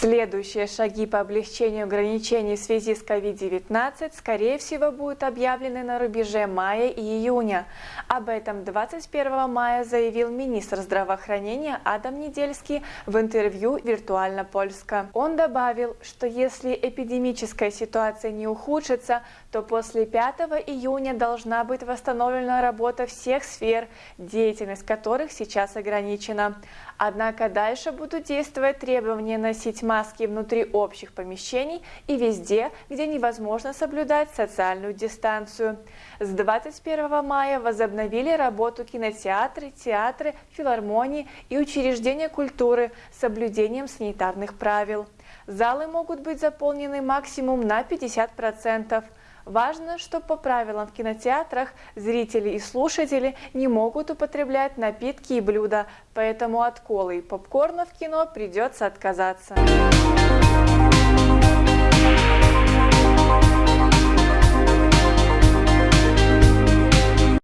Следующие шаги по облегчению ограничений в связи с COVID-19, скорее всего, будут объявлены на рубеже мая и июня. Об этом 21 мая заявил министр здравоохранения Адам Недельский в интервью «Виртуально Польска». Он добавил, что если эпидемическая ситуация не ухудшится, то после 5 июня должна быть восстановлена работа всех сфер, деятельность которых сейчас ограничена. Однако дальше будут действовать требования носить маски внутри общих помещений и везде, где невозможно соблюдать социальную дистанцию. С 21 мая возобновили работу кинотеатры, театры, филармонии и учреждения культуры с соблюдением санитарных правил. Залы могут быть заполнены максимум на 50%. Важно, что по правилам в кинотеатрах зрители и слушатели не могут употреблять напитки и блюда, поэтому от колы и попкорна в кино придется отказаться.